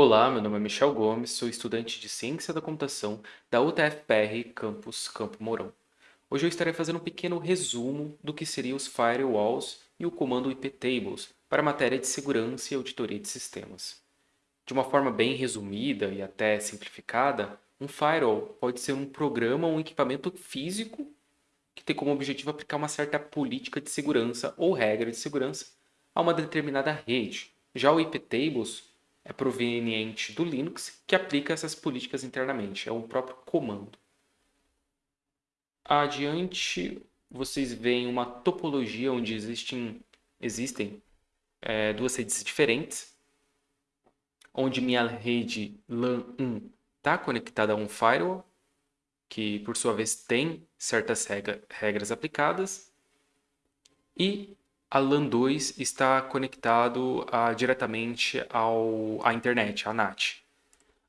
Olá, meu nome é Michel Gomes, sou estudante de Ciência da Computação da UTFPR Campus Campo Mourão. Hoje eu estarei fazendo um pequeno resumo do que seriam os firewalls e o comando iptables para a matéria de segurança e auditoria de sistemas. De uma forma bem resumida e até simplificada, um firewall pode ser um programa ou um equipamento físico que tem como objetivo aplicar uma certa política de segurança ou regra de segurança a uma determinada rede. Já o iptables é proveniente do Linux, que aplica essas políticas internamente, é o próprio comando. Adiante, vocês veem uma topologia onde existem, existem é, duas redes diferentes, onde minha rede LAN 1 está conectada a um firewall, que por sua vez tem certas regra, regras aplicadas, e a LAN 2 está conectado uh, diretamente ao, à internet, à NAT.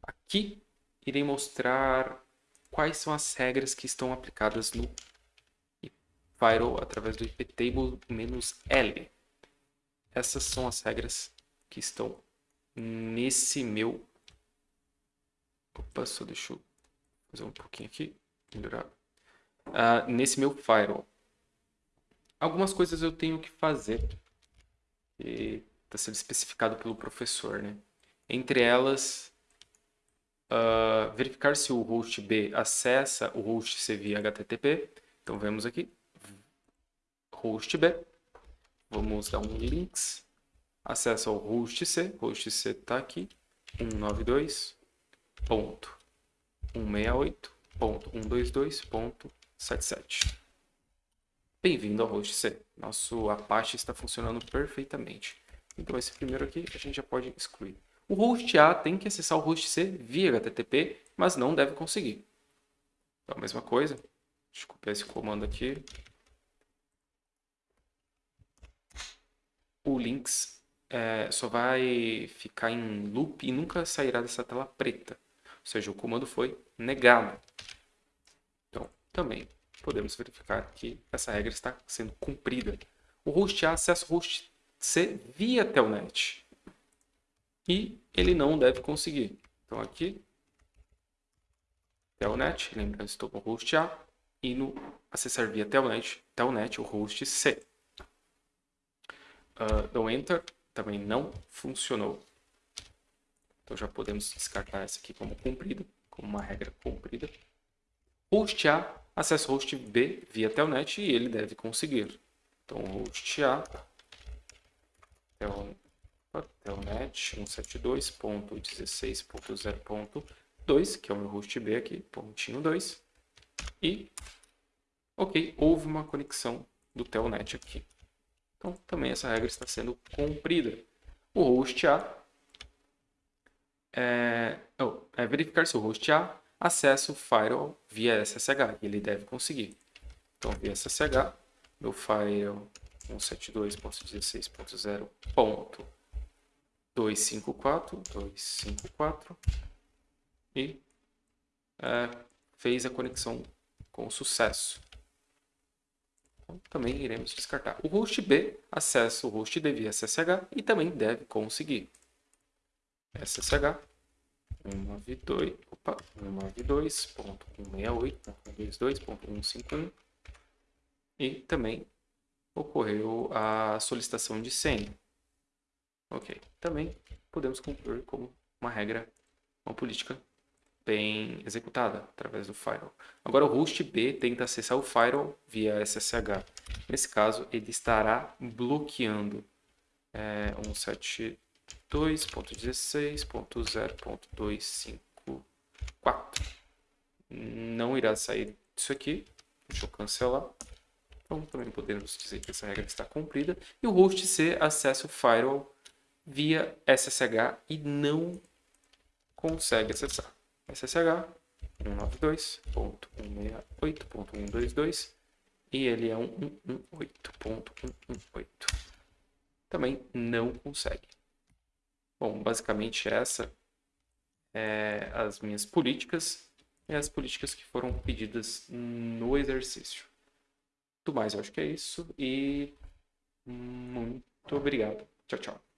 Aqui irei mostrar quais são as regras que estão aplicadas no firewall através do iptable-L. Essas são as regras que estão nesse meu... Opa, só deixa eu fazer um pouquinho aqui, melhorar. Uh, nesse meu firewall algumas coisas eu tenho que fazer que está sendo especificado pelo professor, né? Entre elas, uh, verificar se o host B acessa o host C via HTTP. Então, vemos aqui, host B. Vamos dar um links. Acessa ao host C. Host C está aqui, 192.168.122.77. Bem-vindo ao host C. Nosso Apache está funcionando perfeitamente. Então esse primeiro aqui a gente já pode excluir. O host A tem que acessar o host C via HTTP, mas não deve conseguir. Então a mesma coisa. Deixa eu copiar esse comando aqui. O links é, só vai ficar em loop e nunca sairá dessa tela preta. Ou seja, o comando foi negado. Então, também podemos verificar que essa regra está sendo cumprida. O host A acessa o host C via telnet. E ele não deve conseguir. Então aqui, telnet, lembrando, estou com o host A, e no acessar via telnet, telnet o host C. Uh, dou enter, também não funcionou. Então já podemos descartar essa aqui como cumprida, como uma regra cumprida. Host A acessa host B via telnet e ele deve conseguir. Então, host A, tel, telnet 172.16.0.2, que é o meu host B aqui, pontinho 2. E, ok, houve uma conexão do telnet aqui. Então, também essa regra está sendo cumprida. O host A é, oh, é verificar se o host A acesso o firewall via SSH, ele deve conseguir. Então, via SSH, meu firewall 172.16.0.254.254 e é, fez a conexão com sucesso. Então, também iremos descartar. O host B acessa o host D via SSH e também deve conseguir. SSH 192, opa, 192.168.122.151 e também ocorreu a solicitação de senha. Ok, também podemos concluir como uma regra, uma política bem executada através do firewall. Agora o host B tenta acessar o firewall via SSH. Nesse caso, ele estará bloqueando é, 172 2.16.0.254. Não irá sair disso aqui. Deixa eu cancelar. Então, também podemos dizer que essa regra está cumprida. E o host C acessa o firewall via SSH e não consegue acessar. SSH 192.168.122 e ele é 118.118. Também não consegue. Bom, basicamente essa é as minhas políticas e as políticas que foram pedidas no exercício. Tudo mais, eu acho que é isso e muito obrigado. Tchau, tchau.